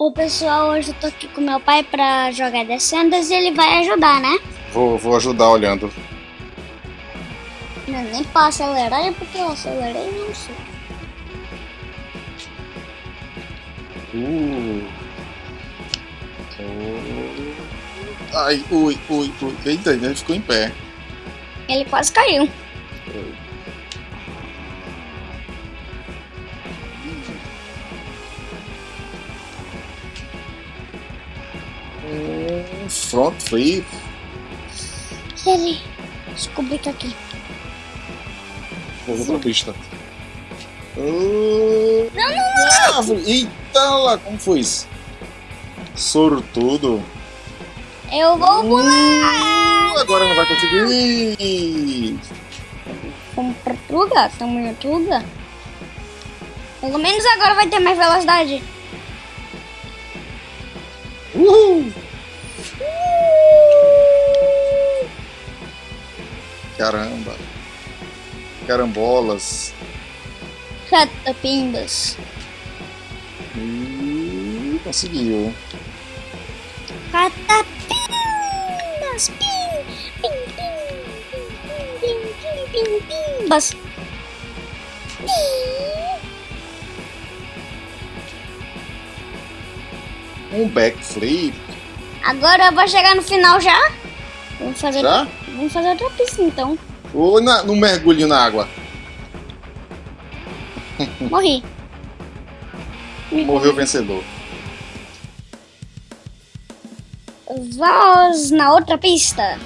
O pessoal, hoje eu tô aqui com meu pai pra jogar Descendants e ele vai ajudar, né? Vou, vou ajudar olhando. Não, nem pra acelerar, é porque eu acelerei não sei. Uh. Ai, ui, ui, ui. Eita, ele ficou em pé. Ele quase caiu. Um front flip. Ele descobri que aqui. Vou pra pista. Uh, Não, não, árvore. Eita lá, como foi isso? Sortudo. Eu vou pular! Uh, agora não vai conseguir. Vamos pra lugar, estamos lugar. Pelo menos agora vai ter mais velocidade. Uhul. Caramba. Carambolas. Catapimbas. Uh, conseguiu. Catapimbas! Pim! Pim, pim, pim, pim, pim, pim, pimbas! Um backflip. Agora eu vou chegar no final já. Vamos fazer, Já? Vamos fazer outra pista então. Ou na, no mergulho na água. Morri. Morreu o vencedor. Vamos na outra pista.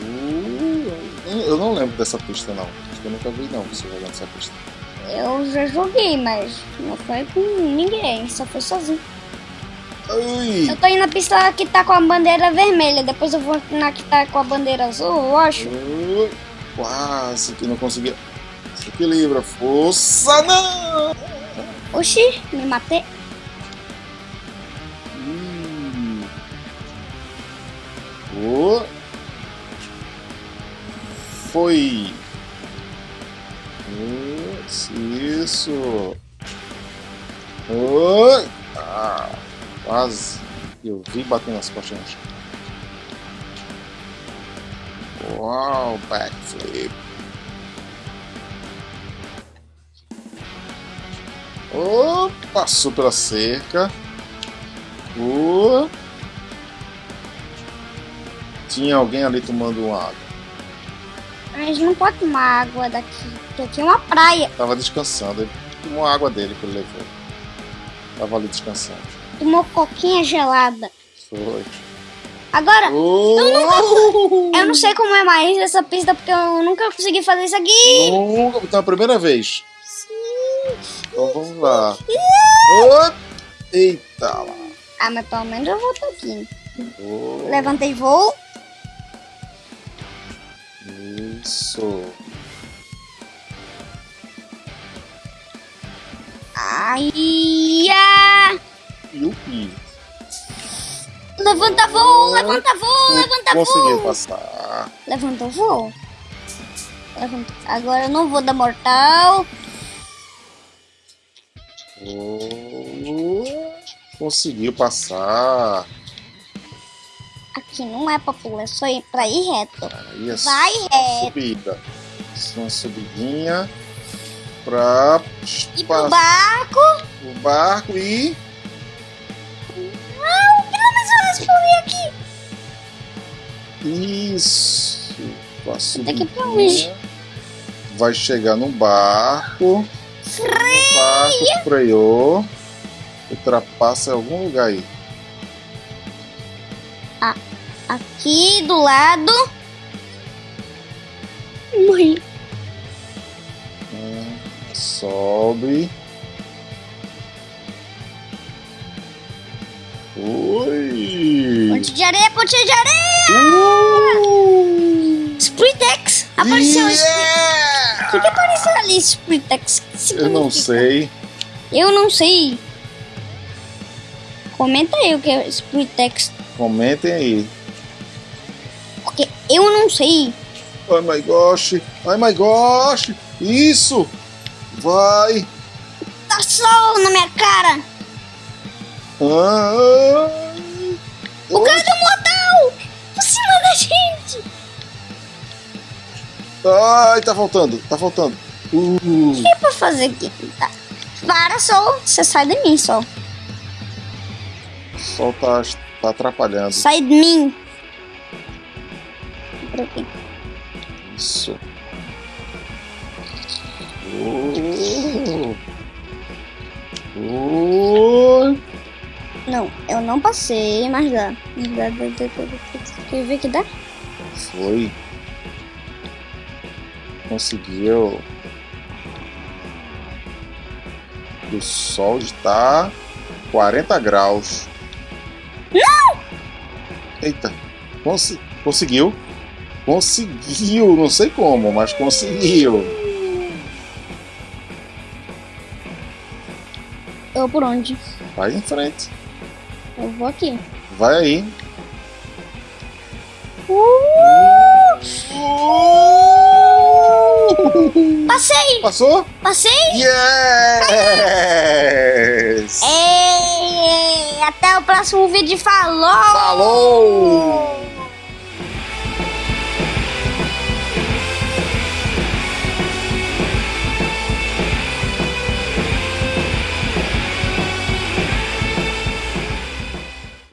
Uh, eu não lembro dessa pista não. Acho que eu nunca vi não você jogando essa pista. Eu já joguei, mas não foi com ninguém, só foi sozinho. Ui, Eu tô indo na pista que tá com a bandeira vermelha, depois eu vou na que tá com a bandeira azul, eu acho. ui, quase que não conseguia. Se equilibra, força não! Oxi, me matei. Hum. Oh. Foi. Isso. Oi. Ah, quase. Eu vi batendo nas costas. no chão. Uau, backflip. Oh, passou pela cerca. Oh. Tinha alguém ali tomando uma água. A gente não pode tomar água daqui, porque aqui é uma praia. Tava descansando. Ele tomou a água dele que ele levou. Tava ali descansando. Tomou coquinha gelada. Foi. Agora, Oh! eu não sei como é mais essa pista, porque eu nunca consegui fazer isso aqui. Nunca, então é a primeira vez. Sim. Então vamos lá. Oh! Eita lá. Ah, mas pelo menos eu vou estar aqui. Oh, Levantei voo. Isso. Ai. Levanta voo, levanta voo, levanta voo. passar. Levanta voo. Levanta. Agora eu não vou dar mortal. Oh, conseguiu passar. Aqui não é pra pular, é só ir pra ir reto. Aí é Vai reto. subida. Uma subidinha pra E pro barco. o barco e pelo menos eu respondi aqui. isso. Pra Daqui pra subidinha. Vai chegar no barco. O barco freou. Ultrapassa em algum lugar aí. Aqui do lado. Morri. Hum, sobe. Oi! Ponte de areia, ponte de areia. Uh! Spritex. Apareceu Spritex. Yeah! O que, que apareceu ali, Spritex? Eu não sei. Eu não sei. Comenta aí o que é Spritex. Comentem aí. Porque eu não sei. Oh my gosh! Oh my gosh! Isso! Vai! Tá sol na minha cara! Ah, O cara um mortal! Por cima da gente! Ai, tá faltando, tá faltando. Uh, O que é pra fazer aqui? Tá. Para, sol! Você sai de mim, sol. sol tá, tá atrapalhando. Sai de mim! Por aqui. Isso. Uh, uh, Não, eu não passei, mas dá. Dá, dá, dá, dá, eu ver que dá. foi. Conseguiu. O sol está 40 graus. Não! Eita, consi- conseguiu. Conseguiu, não sei como, mas conseguiu. Eu por onde? Vai em frente. Eu vou aqui. Vai aí. Uh! Passei! Passou? Passei! Yes! Ei, até o próximo vídeo. Falou! Falou!